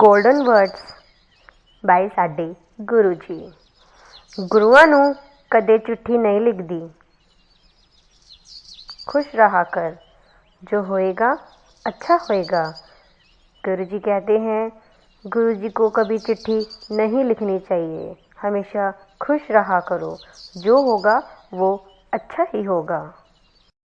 Golden words ਬਾਈ ਸਾਡੇ ਗੁਰੂ ਜੀ ਗੁਰੂਆਂ ਨੂੰ ਕਦੇ ਚਿੱਠੀ ਨਹੀਂ ਲਿਖਦੀ। खुश रहा कर जो होएगा अच्छा होएगा गुरु जी कहते हैं गुरु जी को कभी चिट्ठी नहीं लिखनी चाहिए हमेशा खुश रहा करो जो होगा वो अच्छा ही होगा